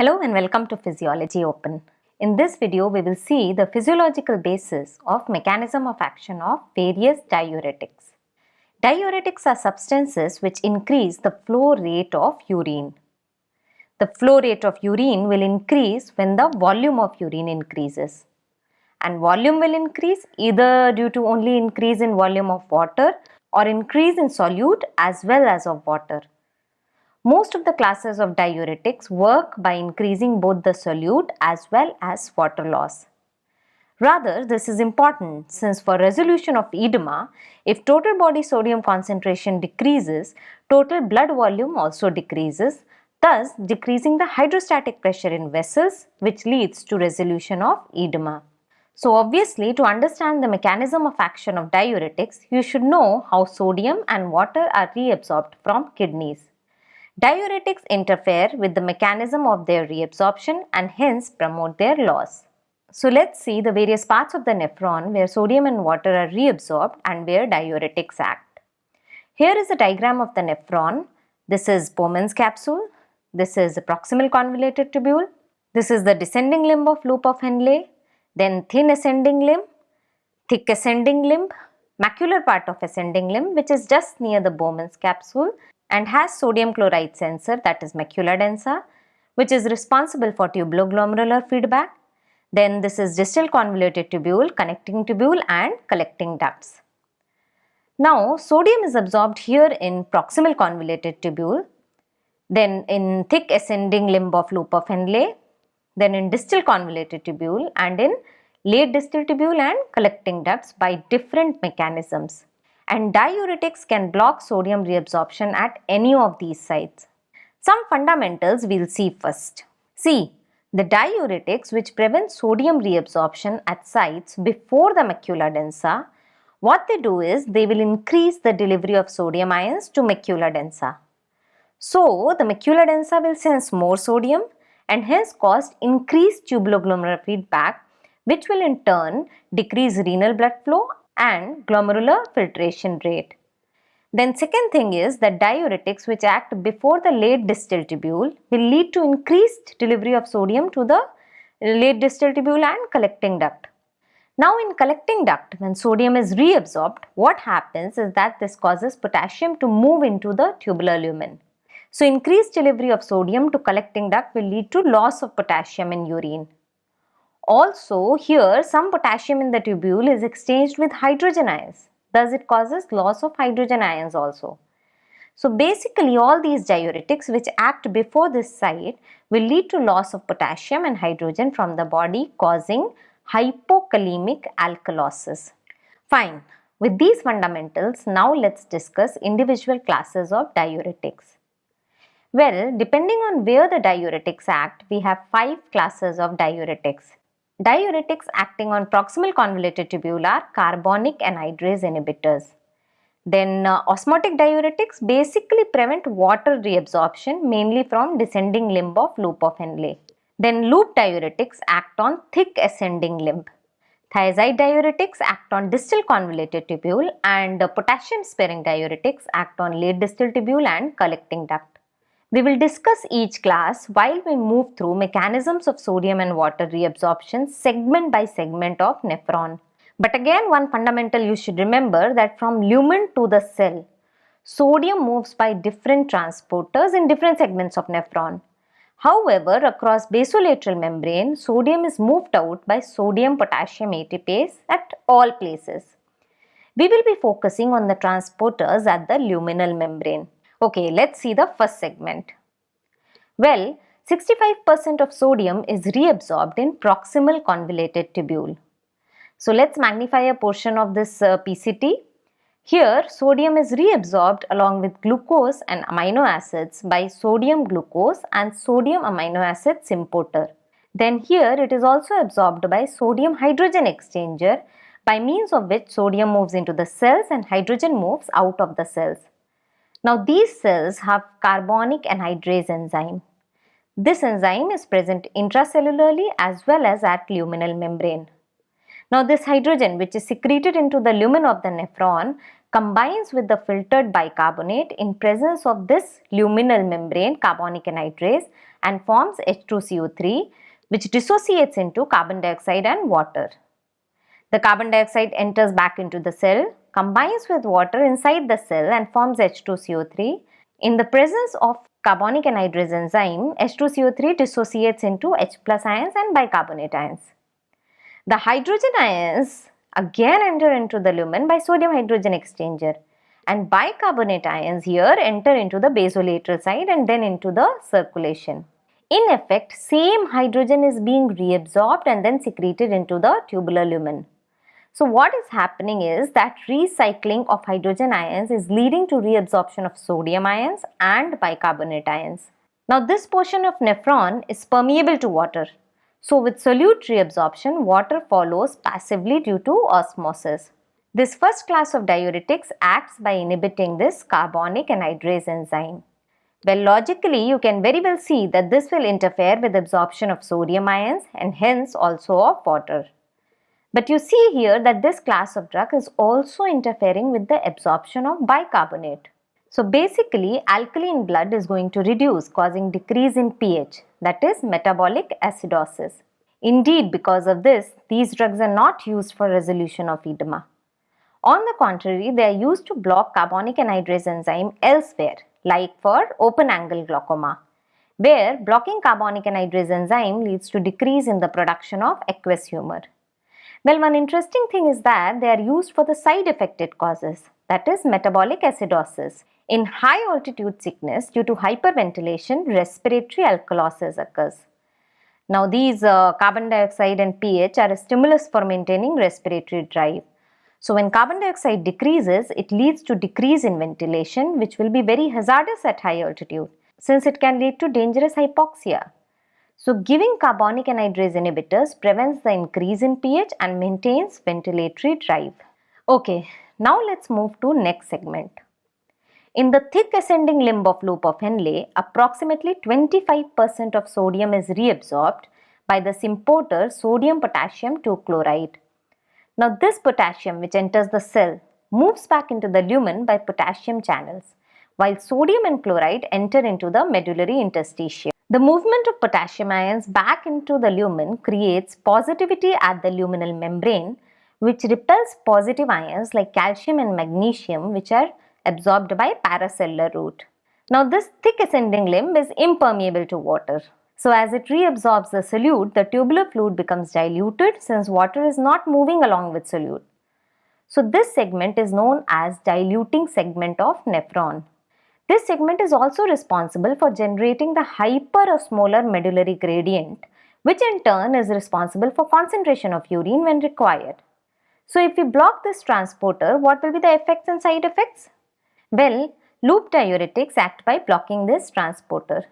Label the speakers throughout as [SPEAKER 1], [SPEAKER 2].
[SPEAKER 1] Hello and welcome to Physiology Open. In this video, we will see the physiological basis of mechanism of action of various diuretics. Diuretics are substances which increase the flow rate of urine. The flow rate of urine will increase when the volume of urine increases. And volume will increase either due to only increase in volume of water or increase in solute as well as of water. Most of the classes of diuretics work by increasing both the solute as well as water loss. Rather, this is important since for resolution of edema, if total body sodium concentration decreases, total blood volume also decreases, thus decreasing the hydrostatic pressure in vessels which leads to resolution of edema. So obviously to understand the mechanism of action of diuretics, you should know how sodium and water are reabsorbed from kidneys. Diuretics interfere with the mechanism of their reabsorption and hence promote their loss. So let's see the various parts of the nephron where sodium and water are reabsorbed and where diuretics act. Here is a diagram of the nephron. This is Bowman's capsule. This is the proximal convoluted tubule. This is the descending limb of loop of Henle. Then thin ascending limb, thick ascending limb, macular part of ascending limb which is just near the Bowman's capsule and has sodium chloride sensor that is macula densa which is responsible for tubuloglomerular feedback. Then this is distal convoluted tubule, connecting tubule and collecting ducts. Now sodium is absorbed here in proximal convoluted tubule, then in thick ascending limb of loop of Henle, then in distal convoluted tubule and in late distal tubule and collecting ducts by different mechanisms and diuretics can block sodium reabsorption at any of these sites. Some fundamentals we'll see first. See, the diuretics which prevent sodium reabsorption at sites before the macula densa, what they do is they will increase the delivery of sodium ions to macula densa. So, the macula densa will sense more sodium and hence cause increased tubuloglomerular feedback which will in turn decrease renal blood flow and glomerular filtration rate. Then second thing is that diuretics which act before the late distal tubule will lead to increased delivery of sodium to the late distal tubule and collecting duct. Now in collecting duct when sodium is reabsorbed what happens is that this causes potassium to move into the tubular lumen. So increased delivery of sodium to collecting duct will lead to loss of potassium in urine. Also here some potassium in the tubule is exchanged with hydrogen ions. Thus it causes loss of hydrogen ions also. So basically all these diuretics which act before this site will lead to loss of potassium and hydrogen from the body causing hypokalemic alkalosis. Fine. With these fundamentals, now let's discuss individual classes of diuretics. Well, depending on where the diuretics act, we have five classes of diuretics. Diuretics acting on proximal convoluted tubule are carbonic anhydrase inhibitors. Then uh, osmotic diuretics basically prevent water reabsorption mainly from descending limb of loop of Henle. Then loop diuretics act on thick ascending limb. Thiazide diuretics act on distal convoluted tubule and potassium sparing diuretics act on late distal tubule and collecting duct. We will discuss each class while we move through mechanisms of sodium and water reabsorption segment by segment of nephron. But again one fundamental you should remember that from lumen to the cell, sodium moves by different transporters in different segments of nephron. However, across basolateral membrane, sodium is moved out by sodium-potassium ATPase at all places. We will be focusing on the transporters at the luminal membrane. Okay, let's see the first segment. Well, 65% of sodium is reabsorbed in proximal convoluted tubule. So let's magnify a portion of this uh, PCT. Here, sodium is reabsorbed along with glucose and amino acids by sodium glucose and sodium amino acid symporter. Then here it is also absorbed by sodium hydrogen exchanger by means of which sodium moves into the cells and hydrogen moves out of the cells. Now these cells have carbonic anhydrase enzyme. This enzyme is present intracellularly as well as at luminal membrane. Now this hydrogen which is secreted into the lumen of the nephron combines with the filtered bicarbonate in presence of this luminal membrane carbonic anhydrase and forms H2CO3 which dissociates into carbon dioxide and water. The carbon dioxide enters back into the cell, combines with water inside the cell and forms H2CO3. In the presence of carbonic anhydrase enzyme, H2CO3 dissociates into H plus ions and bicarbonate ions. The hydrogen ions again enter into the lumen by sodium hydrogen exchanger and bicarbonate ions here enter into the basolateral side and then into the circulation. In effect, same hydrogen is being reabsorbed and then secreted into the tubular lumen. So what is happening is that recycling of hydrogen ions is leading to reabsorption of sodium ions and bicarbonate ions. Now this portion of nephron is permeable to water. So with solute reabsorption, water follows passively due to osmosis. This first class of diuretics acts by inhibiting this carbonic anhydrase enzyme. Well, logically, you can very well see that this will interfere with absorption of sodium ions and hence also of water. But you see here that this class of drug is also interfering with the absorption of bicarbonate. So basically, alkaline blood is going to reduce causing decrease in pH that is metabolic acidosis. Indeed, because of this, these drugs are not used for resolution of edema. On the contrary, they are used to block carbonic anhydrase enzyme elsewhere like for open angle glaucoma, where blocking carbonic anhydrase enzyme leads to decrease in the production of aqueous humor. Well, one interesting thing is that they are used for the side effect it causes, that is metabolic acidosis. In high altitude sickness due to hyperventilation, respiratory alkalosis occurs. Now these uh, carbon dioxide and pH are a stimulus for maintaining respiratory drive. So when carbon dioxide decreases, it leads to decrease in ventilation which will be very hazardous at high altitude since it can lead to dangerous hypoxia. So giving carbonic anhydrase inhibitors prevents the increase in pH and maintains ventilatory drive. Okay, now let's move to next segment. In the thick ascending limb of loop of Henle, approximately 25% of sodium is reabsorbed by the symporter sodium potassium 2 chloride. Now this potassium which enters the cell moves back into the lumen by potassium channels while sodium and chloride enter into the medullary interstitium. The movement of potassium ions back into the lumen creates positivity at the luminal membrane which repels positive ions like calcium and magnesium which are absorbed by paracellular route. Now this thick ascending limb is impermeable to water. So as it reabsorbs the solute, the tubular fluid becomes diluted since water is not moving along with solute. So this segment is known as diluting segment of nephron. This segment is also responsible for generating the hyperosmolar medullary gradient which in turn is responsible for concentration of urine when required. So if we block this transporter, what will be the effects and side effects? Well, loop diuretics act by blocking this transporter.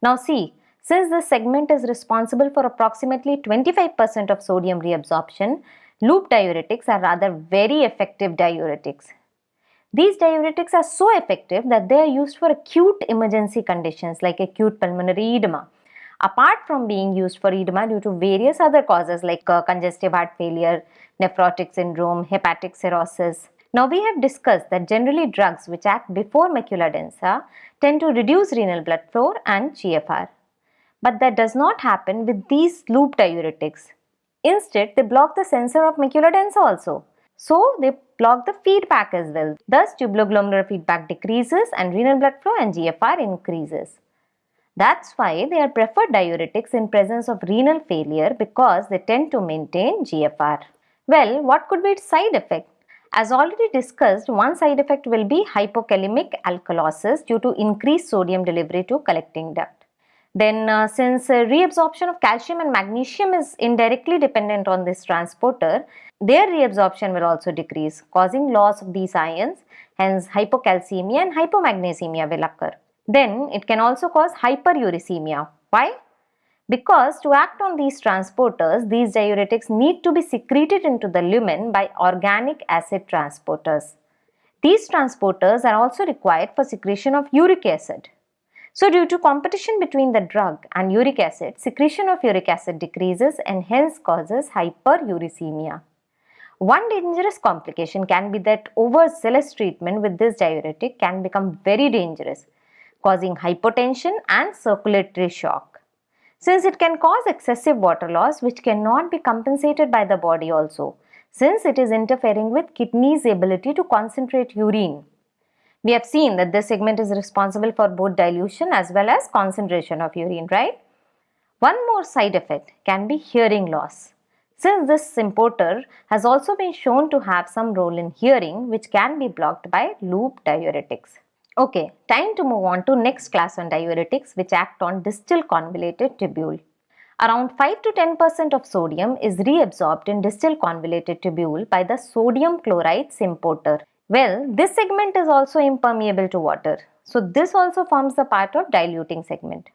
[SPEAKER 1] Now see, since this segment is responsible for approximately 25% of sodium reabsorption, loop diuretics are rather very effective diuretics. These diuretics are so effective that they are used for acute emergency conditions like acute pulmonary edema. Apart from being used for edema due to various other causes like uh, congestive heart failure, nephrotic syndrome, hepatic cirrhosis. Now we have discussed that generally drugs which act before macula densa tend to reduce renal blood flow and GFR. But that does not happen with these loop diuretics. Instead, they block the sensor of macula densa also. So, they block the feedback as well. Thus, tubuloglomerular feedback decreases and renal blood flow and GFR increases. That's why they are preferred diuretics in presence of renal failure because they tend to maintain GFR. Well, what could be its side effect? As already discussed, one side effect will be hypokalemic alkalosis due to increased sodium delivery to collecting duct. Then uh, since uh, reabsorption of calcium and magnesium is indirectly dependent on this transporter, their reabsorption will also decrease causing loss of these ions hence hypocalcemia and hypomagnesemia will occur. Then it can also cause hyperuricemia. Why? Because to act on these transporters, these diuretics need to be secreted into the lumen by organic acid transporters. These transporters are also required for secretion of uric acid. So due to competition between the drug and uric acid, secretion of uric acid decreases and hence causes hyperuricemia. One dangerous complication can be that overzealous treatment with this diuretic can become very dangerous, causing hypotension and circulatory shock. Since it can cause excessive water loss which cannot be compensated by the body also since it is interfering with kidney's ability to concentrate urine. We have seen that this segment is responsible for both dilution as well as concentration of urine, right? One more side effect can be hearing loss. Since this symporter has also been shown to have some role in hearing which can be blocked by loop diuretics. Okay, time to move on to next class on diuretics which act on distal convoluted tubule. Around 5 to 10% of sodium is reabsorbed in distal convoluted tubule by the sodium chloride symporter. Well, this segment is also impermeable to water. So this also forms the part of diluting segment.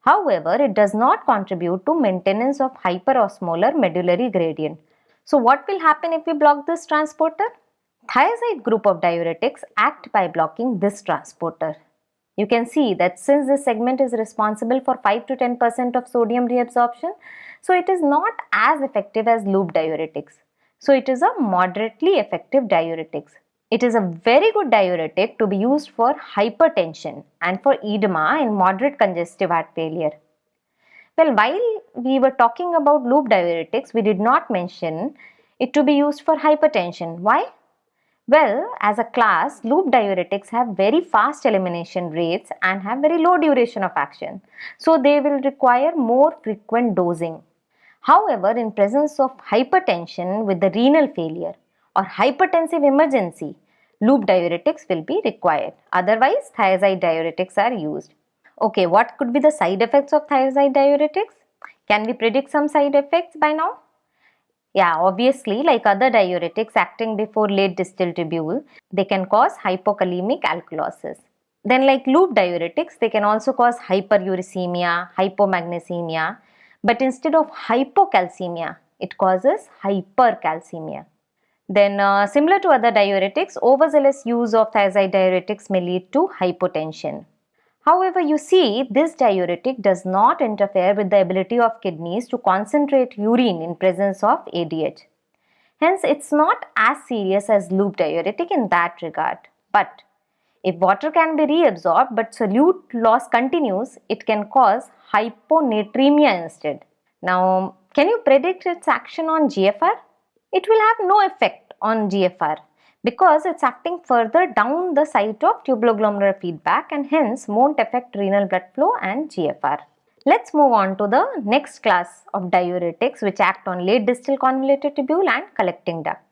[SPEAKER 1] However, it does not contribute to maintenance of hyperosmolar medullary gradient. So what will happen if we block this transporter? Thiazide group of diuretics act by blocking this transporter. You can see that since this segment is responsible for 5 to 10% of sodium reabsorption, so it is not as effective as loop diuretics. So it is a moderately effective diuretics. It is a very good diuretic to be used for hypertension and for edema in moderate congestive heart failure. Well, while we were talking about loop diuretics, we did not mention it to be used for hypertension. Why? Well, as a class, loop diuretics have very fast elimination rates and have very low duration of action. So they will require more frequent dosing. However, in presence of hypertension with the renal failure or hypertensive emergency, loop diuretics will be required. Otherwise, thiazide diuretics are used. Okay, what could be the side effects of thiazide diuretics? Can we predict some side effects by now? Yeah, obviously, like other diuretics acting before late distal tubule, they can cause hypokalemic alkalosis. Then like loop diuretics, they can also cause hyperuricemia, hypomagnesemia, but instead of hypocalcemia, it causes hypercalcemia. Then uh, similar to other diuretics, overzealous use of thiazide diuretics may lead to hypotension. However, you see this diuretic does not interfere with the ability of kidneys to concentrate urine in presence of ADH. Hence, it's not as serious as loop diuretic in that regard. But if water can be reabsorbed but solute loss continues, it can cause hyponatremia instead. Now, can you predict its action on GFR? It will have no effect on GFR because it's acting further down the site of tubuloglomerular feedback and hence won't affect renal blood flow and GFR. Let's move on to the next class of diuretics which act on late distal convoluted tubule and collecting duct.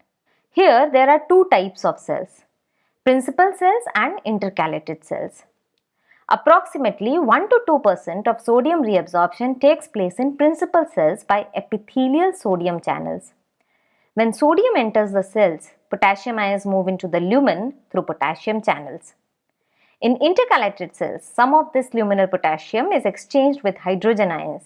[SPEAKER 1] Here there are two types of cells, principal cells and intercalated cells. Approximately 1 to 2% of sodium reabsorption takes place in principal cells by epithelial sodium channels. When sodium enters the cells, potassium ions move into the lumen through potassium channels. In intercalated cells, some of this luminal potassium is exchanged with hydrogen ions.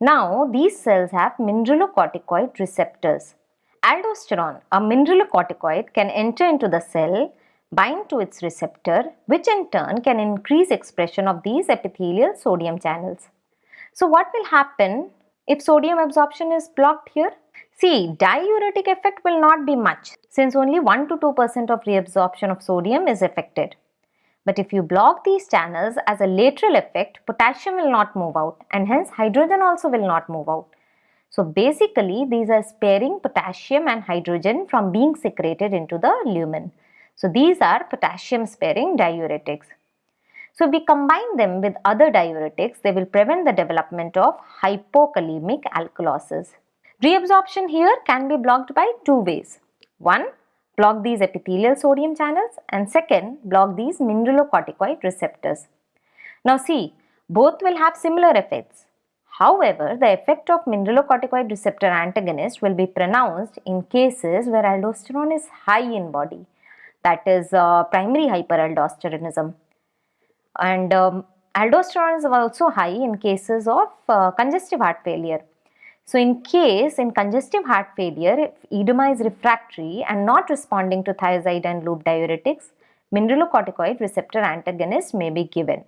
[SPEAKER 1] Now, these cells have mineralocorticoid receptors. Aldosterone, a mineralocorticoid, can enter into the cell, bind to its receptor, which in turn can increase expression of these epithelial sodium channels. So, what will happen if sodium absorption is blocked here? See, diuretic effect will not be much since only 1 to 2% of reabsorption of sodium is affected. But if you block these channels as a lateral effect, potassium will not move out and hence hydrogen also will not move out. So basically these are sparing potassium and hydrogen from being secreted into the lumen. So these are potassium sparing diuretics. So if we combine them with other diuretics, they will prevent the development of hypokalemic alkalosis. Reabsorption here can be blocked by two ways. One, block these epithelial sodium channels and second, block these mineralocorticoid receptors. Now see, both will have similar effects. However, the effect of mineralocorticoid receptor antagonist will be pronounced in cases where aldosterone is high in body, that is uh, primary hyperaldosteronism. And um, aldosterone is also high in cases of uh, congestive heart failure so in case in congestive heart failure, if edema is refractory and not responding to thiazide and loop diuretics, mineralocorticoid receptor antagonist may be given.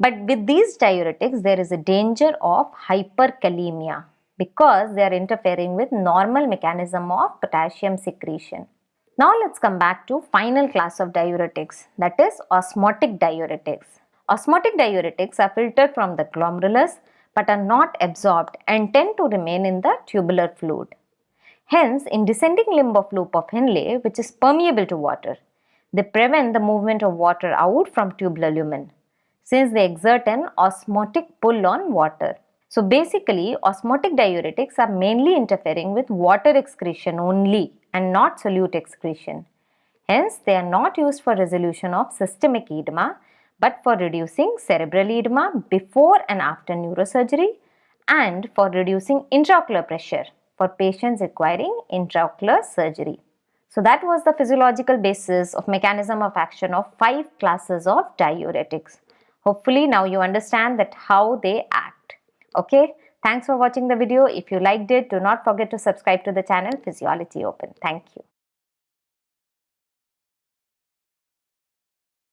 [SPEAKER 1] But with these diuretics, there is a danger of hyperkalemia because they are interfering with normal mechanism of potassium secretion. Now let's come back to final class of diuretics that is osmotic diuretics. Osmotic diuretics are filtered from the glomerulus but are not absorbed and tend to remain in the tubular fluid. Hence, in descending limb of loop of Henle, which is permeable to water, they prevent the movement of water out from tubular lumen since they exert an osmotic pull on water. So basically, osmotic diuretics are mainly interfering with water excretion only and not solute excretion. Hence, they are not used for resolution of systemic edema but for reducing cerebral edema before and after neurosurgery and for reducing intraocular pressure for patients requiring intraocular surgery. So that was the physiological basis of mechanism of action of five classes of diuretics. Hopefully now you understand that how they act. Okay. Thanks for watching the video. If you liked it, do not forget to subscribe to the channel Physiology Open. Thank you.